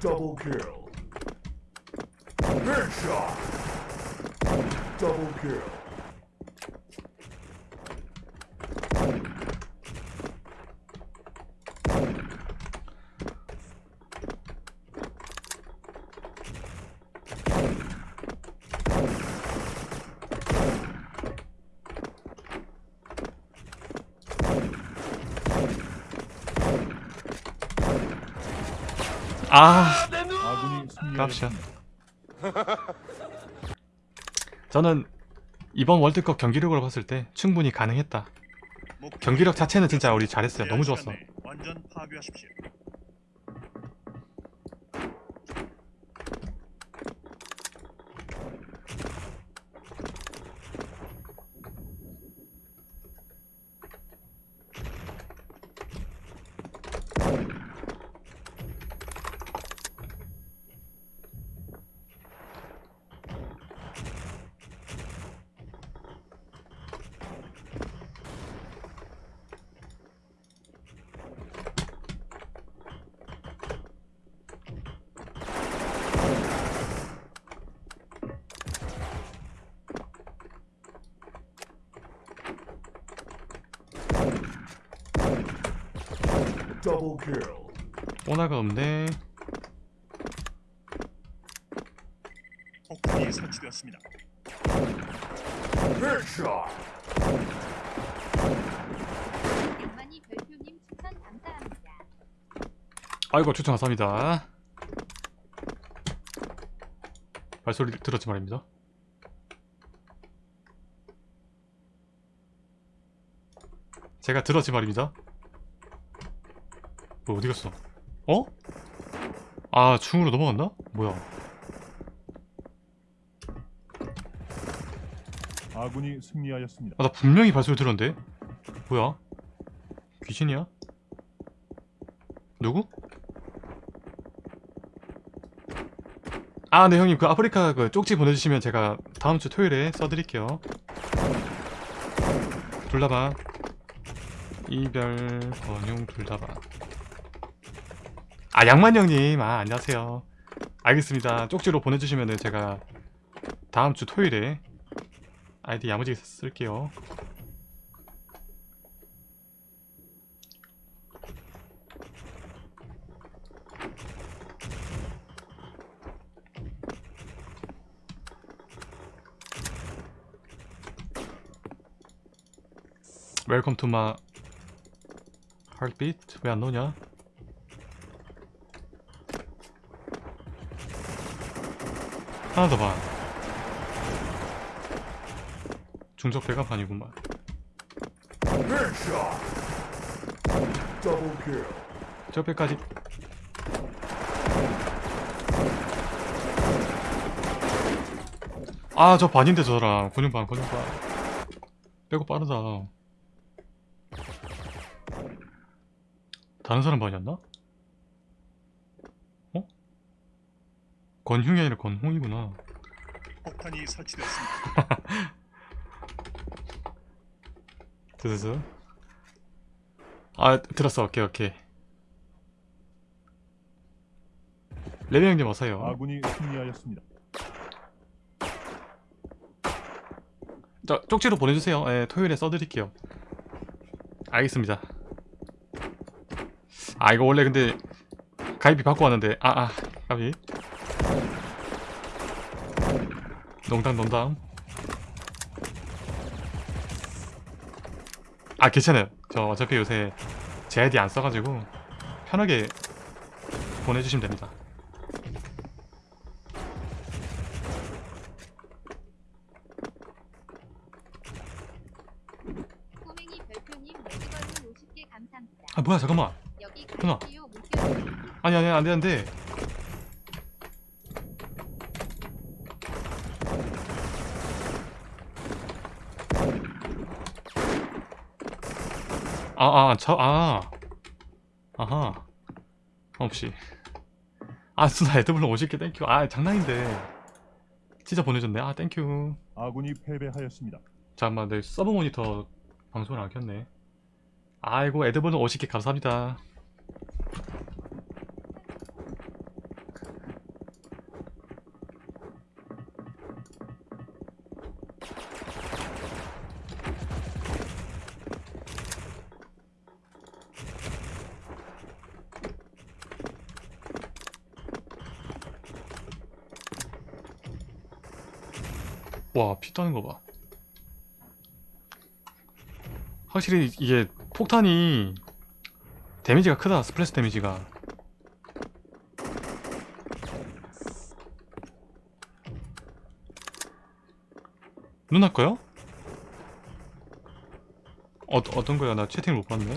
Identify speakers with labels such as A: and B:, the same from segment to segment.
A: Double kill. Headshot. Double kill.
B: 아.
C: 승리하였습니다.
B: 저는 이번 월드컵 경기력으로 봤을 때 충분히 가능했다. 경기력 자체는 진짜 우리 잘했어요. 너무 좋았어
C: 오.
B: 오나가 없네
C: 폭탄이 설치되었습니다.
A: Headshot.
D: 양만이 별표님 추천 감사합니다.
B: 아이고 추천 감사합니다 발소리 들었지 말입니다 제가 들었지 말입니다 뭐 어디 갔어? 어? 아 중으로 넘어갔나? 뭐야
C: 아군이 승리하였습니다.
B: 아 나 분명히 발소리 들었는데 뭐야? 귀신이야? 누구? 아네 형님 그 아프리카 그 쪽지 보내주시면 제가 다음 주 토요일에 써드릴게요 둘다봐 이별 번용 둘다봐 아 양만 형님. 아 안녕하세요. 알겠습니다. 쪽지로 보내주시면 제가 다음 주 토요일에 아이디 야무지게 쓸게요. 웰컴 투마 heartbeat. 왜안 나오냐 하나 배가판이구만
A: Headshot. Double kill.
B: 저 배까지 아 저 반인데 저랑 근육반 근육반 빼고 빠르다 다른 사람 반이었나? 어? 권흉이 아니라 권홍이구나.
C: 폭탄이 설치되었습니다.
B: 드드드 아 들었어. 오케이 오케이. 레벨 형님 어서요.
C: 아군이 승리하였습니다.
B: 저 쪽지로 보내주세요. 예, 토요일에 써드릴게요. 알겠습니다. 아 이거 원래 근데 가입비 받고 왔는데. 아아 가비 농담 농담. 아 괜찮아요. 저 어차피 요새 제 아이디 안 써가지고 편하게 보내주시면 됩니다.
D: 꼬맹이 별표님 매직걸로 50개 감사합니다.
B: 아 뭐야 잠깐만.
D: 물결
B: 아니 아니 안돼 안돼 아 아 저 아. 아하. 없이 아 누나 애드벌룬 50개 thank you 아 장난인데. 진짜 보내줬네. 아 thank you
C: 아군이 패배하였습니다.
B: 잠깐만 내 서브 모니터 방송을 안 켰네. 아이고 애드벌룬 50개 감사합니다 와, 피 떠는 거 봐. 확실히 이게 폭탄이 데미지가 크다. splash 데미지가. 누나 거요? 어, 어떤 거야? 나 채팅을 못 봤네.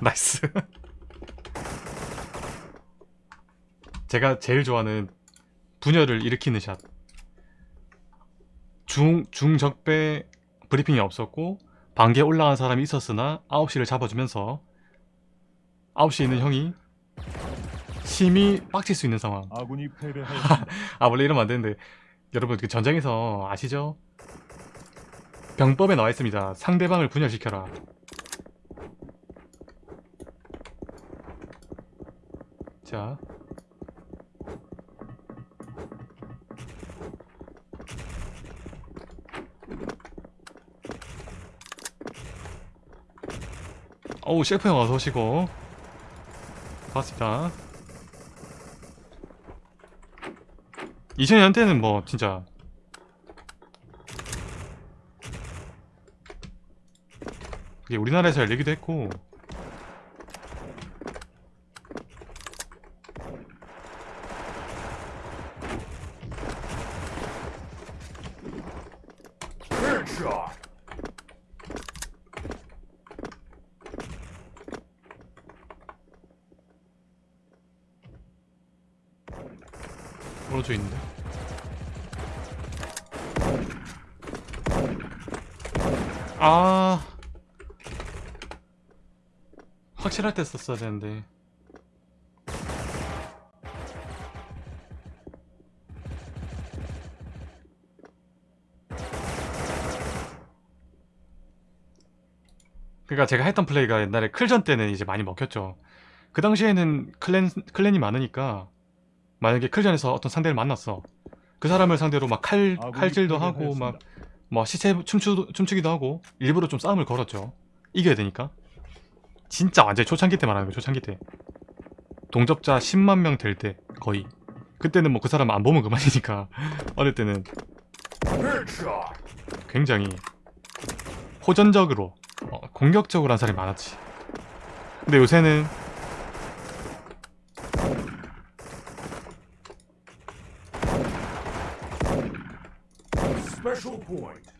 B: nice. 제가 제일 좋아하는 분열을 일으키는 샷. 중, 중적배 브리핑이 없었고, 반개 올라간 사람이 있었으나 9시를 잡아주면서 9시에 있는 형이 심히 빡칠 수 있는 상황.
C: 아,
B: 원래 이러면 안 되는데. 여러분, 그 전장에서 아시죠? 병법에 나와 있습니다. 상대방을 분열시켜라. 자. 어우, 셰프 형 어서 오시고. 반갑습니다. 2000년 때는 뭐, 진짜. 그게 우리나라에서 열리기도 했고,
A: Headshot.
B: 오른쪽 있는데. 아. 확실할 때 썼어야 되는데. 그러니까 제가 했던 플레이가 옛날에 클전 때는 이제 많이 먹혔죠. 그 당시에는 클랜 클랜이 많으니까 만약에 클전에서 어떤 상대를 만났어. 그 사람을 상대로 막 칼
C: 아군이
B: 칼질도 하고. 막 뭐 시체 춤추 춤추기도 하고 일부러 좀 싸움을 걸었죠. 이겨야 되니까. 진짜 완전 히 초창기 때 말하는 거 초창기 때. 동접자 10만 명 될 때 거의. 그때는 뭐 그 사람 안 보면 그만이니까 어릴 때는. 굉장히 호전적으로 어, 공격적으로 한 사람이 많았지. 근데 요새는.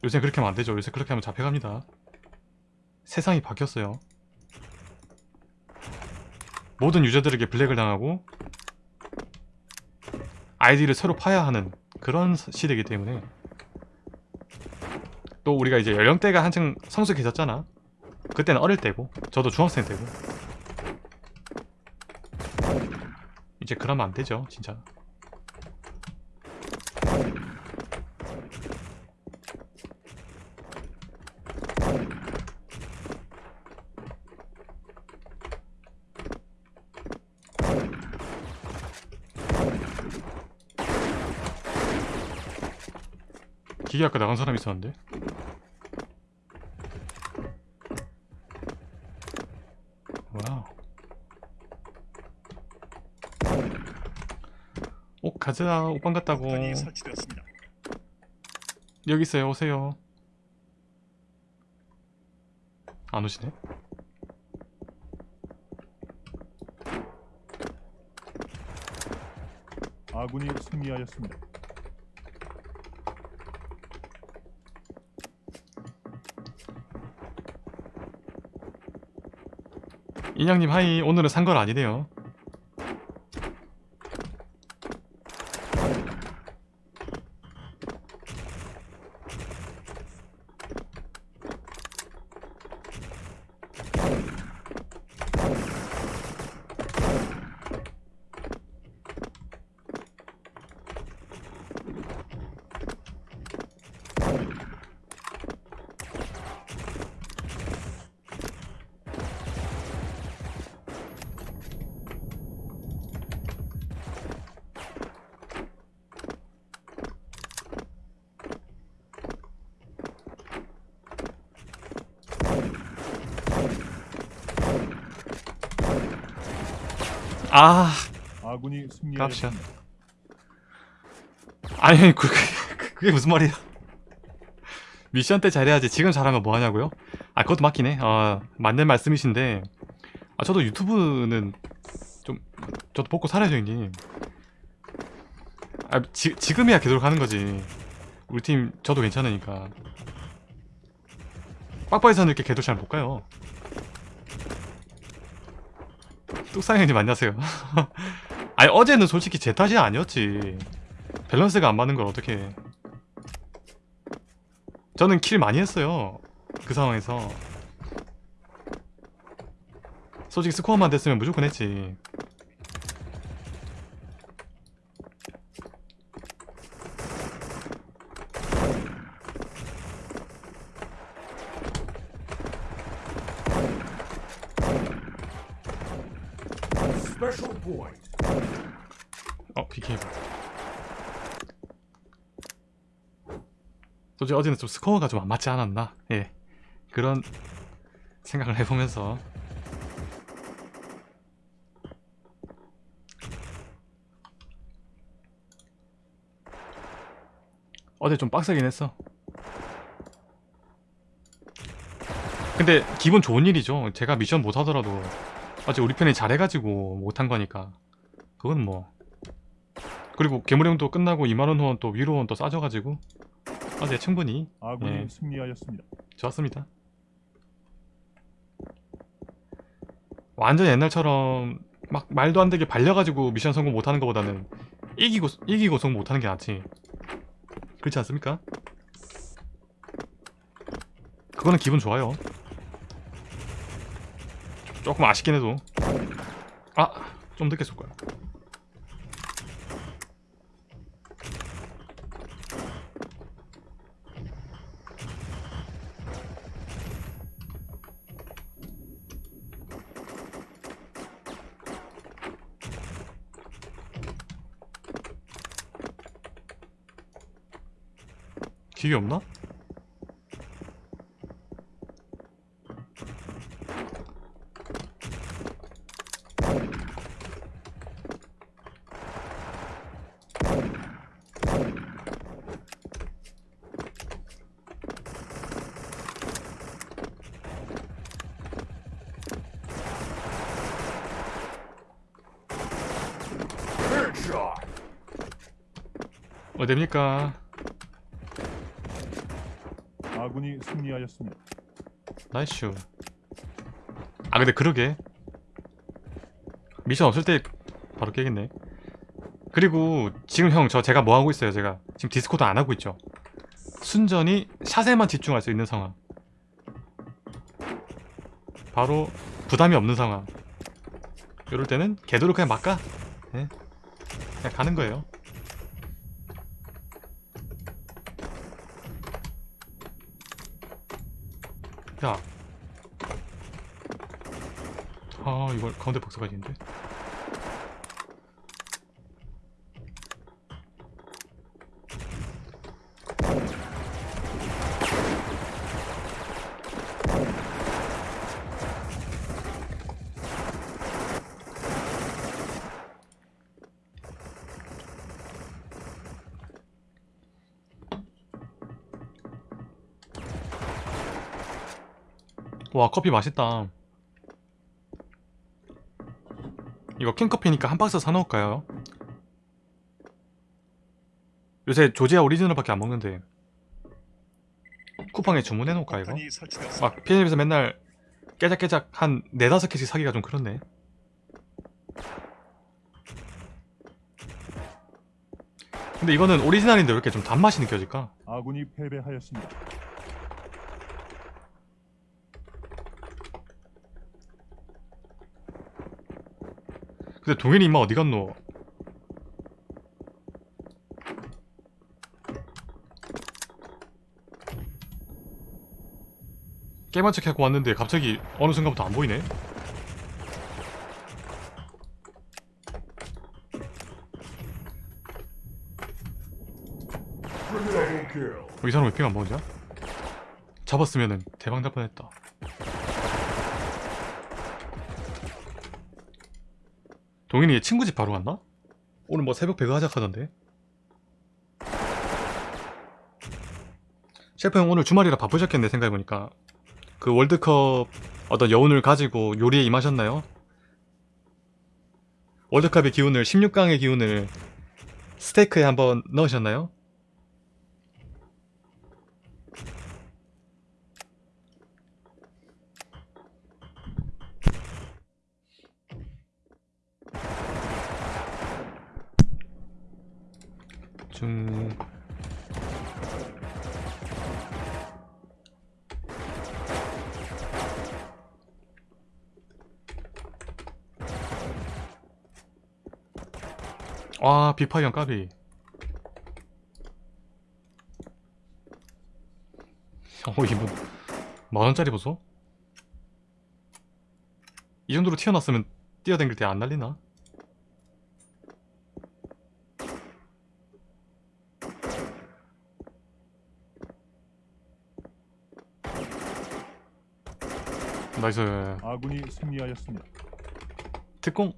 B: 요새 그렇게 하면 안 되죠. 요새 그렇게 하면 잡혀갑니다. 세상이 바뀌었어요. 모든 유저들에게 블랙을 당하고 아이디를 새로 파야 하는 그런 시- 시대이기 때문에 또 우리가 이제 연령대가 한층 성숙해졌잖아. 그때는 어릴 때고 저도 중학생 때고 이제 그러면 안 되죠, 진짜. 기계 아까 나간 사람 있었는데 와우 오 가자. 오빵 같다고. 여기 있어요. 오세요. 안 오시네?
C: 아군이 승리하였습니다.
B: 인양님 하이. 오늘은 산건 아니네요 아
C: 아군이. 승리하였습니다.
B: 아니 그, 그, 그게 무슨 말이야? 미션 때 잘해야지. 지금 잘하면 뭐하냐고요? 아 그것도 맞긴 해아 맞는 말씀이신데. 아 저도 유튜브는 좀 저도 먹고 살아야죠 형님. 아 지, 지금이야 계속 하는 거지. 우리 팀 저도 괜찮으니까. 빡빡이서는 이렇게 개도 잘 못 가요 뚝상 형님 안녕하세요. 아니 어제는 솔직히 제 탓이 아니었지. 밸런스가 안 맞는 걸 어떻게 해. 저는 kill 많이 했어요. 그 상황에서. 솔직히 스코어만 됐으면 무조건 했지
A: Special point.
B: 어 BK 봐 솔직히 어제는 좀 스코어가 좀 안 맞지 않았나? 예. 그런 생각을 해보면서. 어제 좀 빡세긴 했어. 근데 기분 좋은 일이죠. 제가 미션 못하더라도. 어제 우리 편이 잘해가지고 못한 거니까. 그건 뭐. 그리고 괴물형도 끝나고 2만원 후원 또 위로 후원 또 싸져가지고 어제 충분히
C: 아군이
B: 예.
C: 승리하였습니다.
B: 좋았습니다 완전 옛날처럼 막 말도 안 되게 발려가지고 미션 성공 못하는 것보다는 이기고 이기고 성공 못하는 게 낫지 그렇지 않습니까? 그거는 기분 좋아요 조금 아쉽긴 해도 아 좀 늦게 쏠 거야 기계 없나?
A: Headshot.
B: 어딥니까?
C: 아군이 승리하였습니다.
B: nice 아 근데 그러게. 미션 없을 때 바로 깨겠네. 그리고 지금 형 저 제가 뭐 하고 있어요? 제가 지금 디스코드 안 하고 있죠? 순전히 샷에만 집중할 수 있는 상황. 바로 부담이 없는 상황. 이럴 때는 궤도를 그냥 막가 네. 그냥 가는 거예요 야. 아, 이걸 가운데 박스가 있는데. 와 커피 맛있다 이거 캔커피니까 한 박스 사놓을까요? 요새 조지아 오리지널밖에 안 먹는데 쿠팡에 주문해놓을까 이거? 막 편의점에서 맨날 깨작깨작 한 네다섯 개씩 사기가 좀 그렇네 근데 이거는 오리지널인데 왜 이렇게 좀 단맛이 느껴질까?
C: 아군이 패배하였습니다.
B: 근데 동현이 임마 어디 갔노? 게임한 척 하고 왔는데 갑자기 어느 순간부터 안 보이네? 이 사람 왜 핑 안 먹냐? 잡았으면은 대박 날 뻔했다. 동현이 친구 집 바로 갔나? 오늘 뭐 새벽 배그 하자 하던데 셰프 형 오늘 주말이라 바쁘셨겠네 생각해보니까 그 월드컵 어떤 여운을 가지고 요리에 임하셨나요? 월드컵의 기운을 16강의 기운을 스테이크에 한번 넣으셨나요? 중 아, 비파이언 까비. 어, 이분 만원짜리 보소? 이 정도로 튀어났으면 뛰어댕길 때 안 날리나? nice
C: 아군이 승리하였습니다.
B: 특공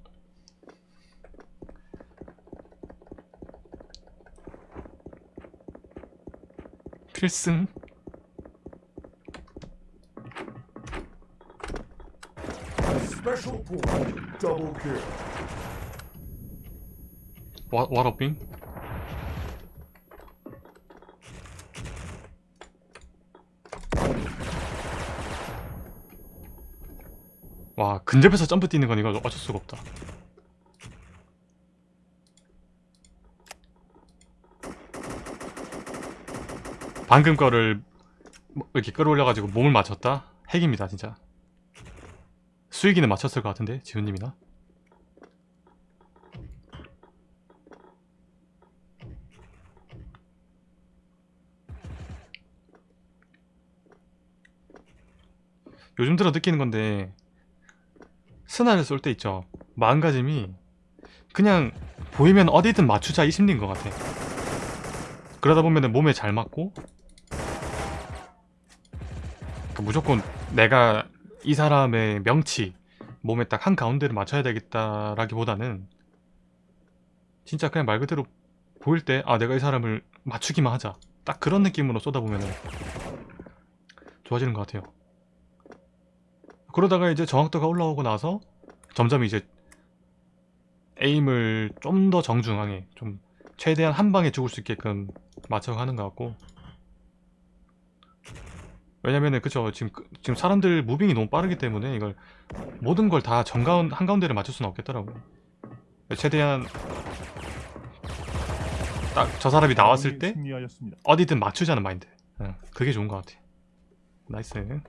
B: 필승. 와, 와라빙 와 근접해서 점프 뛰는 건 이거 어쩔 수가 없다. 방금 거를 뭐 이렇게 끌어올려가지고 몸을 맞췄다? 핵입니다 진짜. 수익이는 맞췄을 것 같은데 지훈님이나? 요즘 들어 느끼는 건데 스나를 쏠 때 있죠. 마음가짐이 그냥 보이면 어디든 맞추자 이 심리인 것 같아. 그러다 보면 몸에 잘 맞고 그러니까 무조건 내가 이 사람의 명치 몸에 딱 한 가운데를 맞춰야 되겠다라기보다는 진짜 그냥 말 그대로 보일 때 아 내가 이 사람을 맞추기만 하자. 딱 그런 느낌으로 쏘다 보면 좋아지는 것 같아요 그러다가 이제 정확도가 올라오고 나서 점점 이제 에임을 좀 더 정중하게 좀 최대한 한 방에 죽을 수 있게끔 맞춰가는 것 같고. 왜냐면은 그쵸 지금 그- 지금 사람들 무빙이 너무 빠르기 때문에 이걸 모든 걸 다 정가운 한가운데를 맞출 수는 없겠더라고 최대한 딱 저 사람이 나왔을 때. 어디든 맞추자는 마인드. 응, 그게 좋은 것 같아. 나이스